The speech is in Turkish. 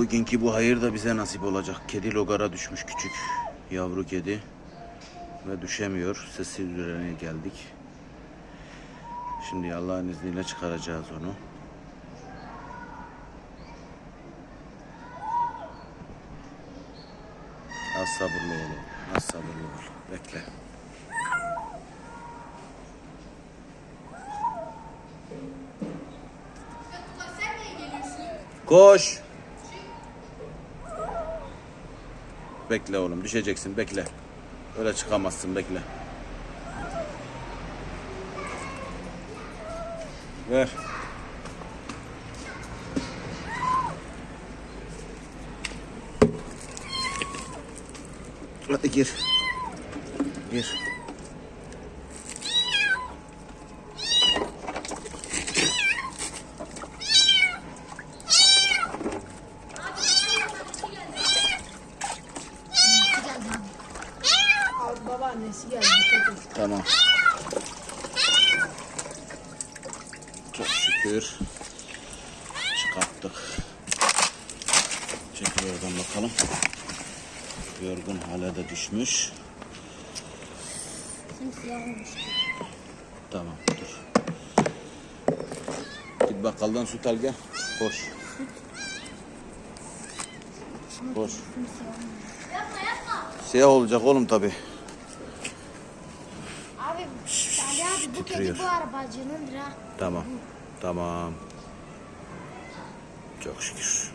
Bugünkü bu hayır da bize nasip olacak. Kedi logara düşmüş küçük yavru kedi. Ve düşemiyor. Sesi üzerine geldik. Şimdi Allah'ın izniyle çıkaracağız onu. Az sabırlı ol. Az sabırlı ol. Bekle. Koş. Bekle oğlum düşeceksin bekle. Öyle çıkamazsın bekle. Ver. Hadi gir. Gir. Babaannesi geldi. Tamam. Çok şükür. Çıkarttık. Çekil oradan bakalım. Yorgun hale de düşmüş. Tamam dur. Git bakkaldan süt al gel. Koş. Koş. Siyah olacak oğlum tabi. Abi, Ali abi bu titriyor. kedi bu arabacınındır ha. Tamam. Tamam. Çok şükür.